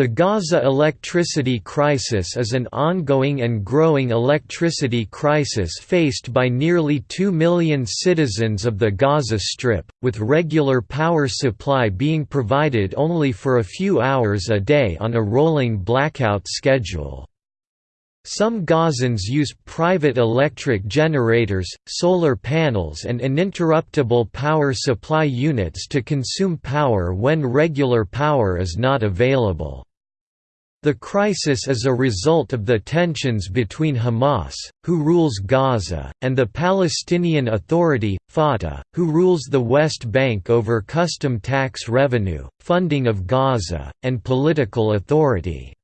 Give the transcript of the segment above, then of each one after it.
The Gaza electricity crisis is an ongoing and growing electricity crisis faced by nearly 2 million citizens of the Gaza Strip, with regular power supply being provided only for a few hours a day on a rolling blackout schedule. Some Gazans use private electric generators, solar panels and uninterruptible power supply units to consume power when regular power is not available. The crisis is a result of the tensions between Hamas, who rules Gaza, and the Palestinian Authority, Fatah, who rules the West Bank over custom tax revenue, funding of Gaza, and political authority.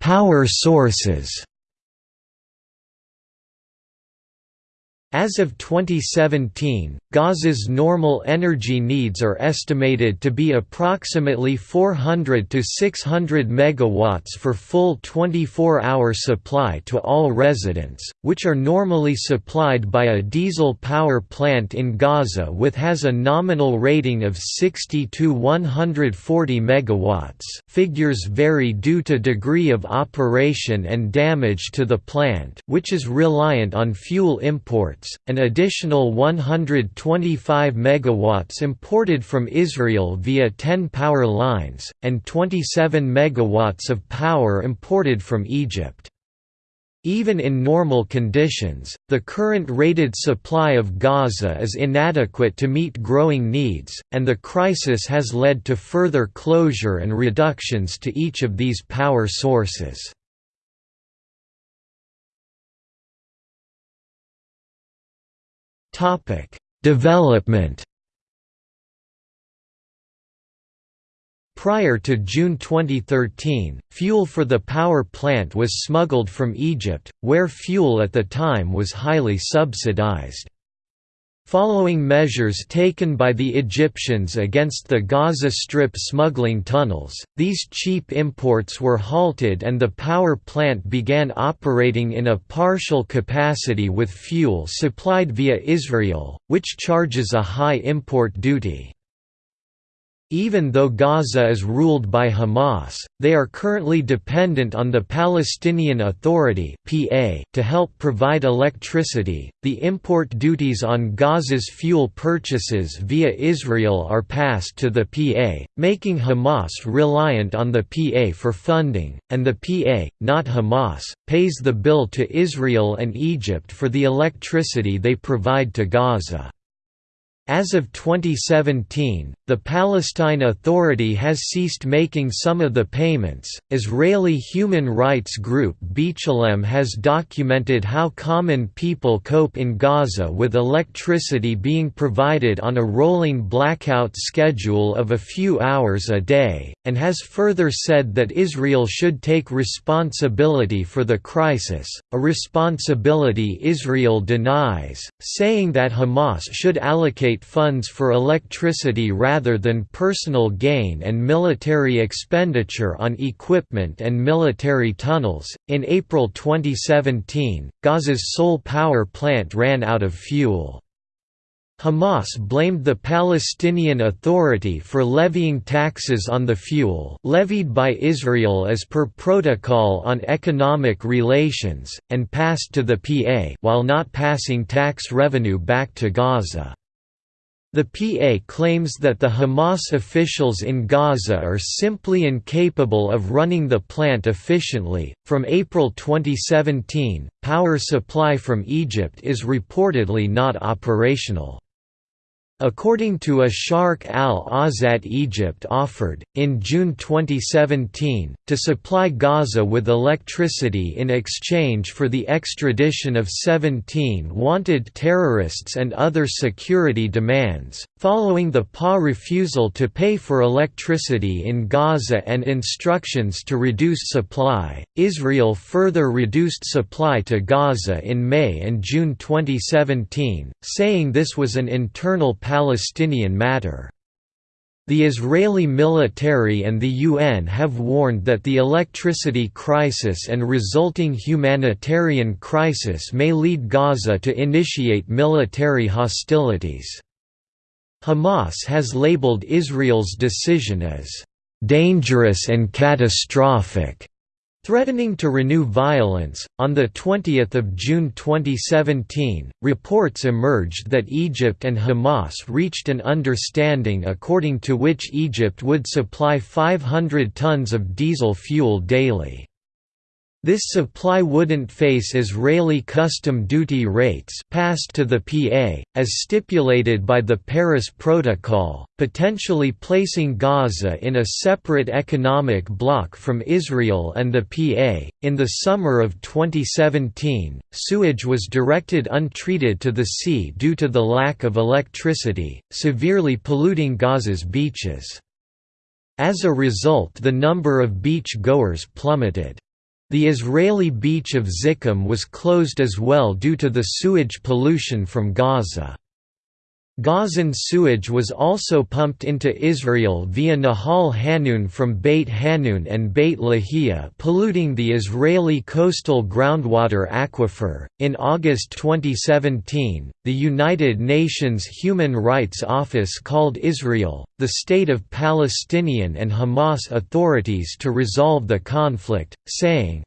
Power sources. As of 2017, Gaza's normal energy needs are estimated to be approximately 400 to 600 megawatts for full 24-hour supply to all residents, which are normally supplied by a diesel power plant in Gaza with has a nominal rating of 60 to 140 megawatts. Figures vary due to degree of operation and damage to the plant, which is reliant on fuel imports. An additional 120 25 megawatts imported from Israel via 10 power lines, and 27 megawatts of power imported from Egypt. Even in normal conditions, the current rated supply of Gaza is inadequate to meet growing needs, and the crisis has led to further closure and reductions to each of these power sources. Development Prior to June 2013, fuel for the power plant was smuggled from Egypt, where fuel at the time was highly subsidized. Following measures taken by the Egyptians against the Gaza Strip smuggling tunnels, these cheap imports were halted and the power plant began operating in a partial capacity with fuel supplied via Israel, which charges a high import duty. Even though Gaza is ruled by Hamas, they are currently dependent on the Palestinian Authority (PA) to help provide electricity. The import duties on Gaza's fuel purchases via Israel are passed to the PA, making Hamas reliant on the PA for funding, and the PA, not Hamas, pays the bill to Israel and Egypt for the electricity they provide to Gaza. As of 2017, the Palestine Authority has ceased making some of the payments. Israeli human rights group B'Tselem has documented how common people cope in Gaza with electricity being provided on a rolling blackout schedule of a few hours a day, and has further said that Israel should take responsibility for the crisis, a responsibility Israel denies, saying that Hamas should allocate funds for electricity rather than personal gain and military expenditure on equipment and military tunnels. In April 2017, Gaza's sole power plant ran out of fuel. Hamas blamed the Palestinian Authority for levying taxes on the fuel levied by Israel as per Protocol on Economic Relations, and passed to the PA while not passing tax revenue back to Gaza. The PA claims that the Hamas officials in Gaza are simply incapable of running the plant efficiently. From April 2017, power supply from Egypt is reportedly not operational. According to Asharq al-Awsat Egypt offered, in June 2017, to supply Gaza with electricity in exchange for the extradition of 17 wanted terrorists and other security demands. Following the PA refusal to pay for electricity in Gaza and instructions to reduce supply, Israel further reduced supply to Gaza in May and June 2017, saying this was an internal Palestinian matter. The Israeli military and the UN have warned that the electricity crisis and resulting humanitarian crisis may lead Gaza to initiate military hostilities. Hamas has labeled Israel's decision as dangerous and catastrophic Threatening to renew violence, on 20 June 2017, reports emerged that Egypt and Hamas reached an understanding according to which Egypt would supply 500 tons of diesel fuel daily. This supply wouldn't face Israeli custom duty rates passed to the PA, as stipulated by the Paris Protocol, potentially placing Gaza in a separate economic bloc from Israel and the PA. In the summer of 2017, sewage was directed untreated to the sea due to the lack of electricity, severely polluting Gaza's beaches. As a result the number of beach goers plummeted. The Israeli beach of Zikim was closed as well due to the sewage pollution from Gaza. Gazan sewage was also pumped into Israel via Nahal Hanun from Beit Hanun and Beit Lahia, polluting the Israeli coastal groundwater aquifer. In August 2017, the United Nations Human Rights Office called Israel, the state of Palestinian and Hamas authorities to resolve the conflict, saying,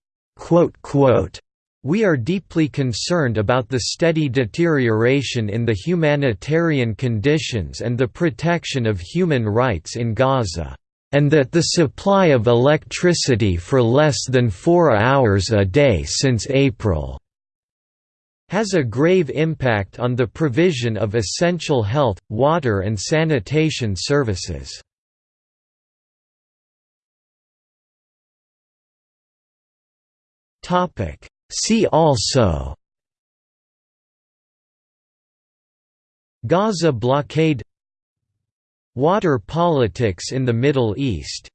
we are deeply concerned about the steady deterioration in the humanitarian conditions and the protection of human rights in Gaza, and that the supply of electricity for less than four hours a day since April has a grave impact on the provision of essential health, water and sanitation services. See also Gaza blockade Water politics in the Middle East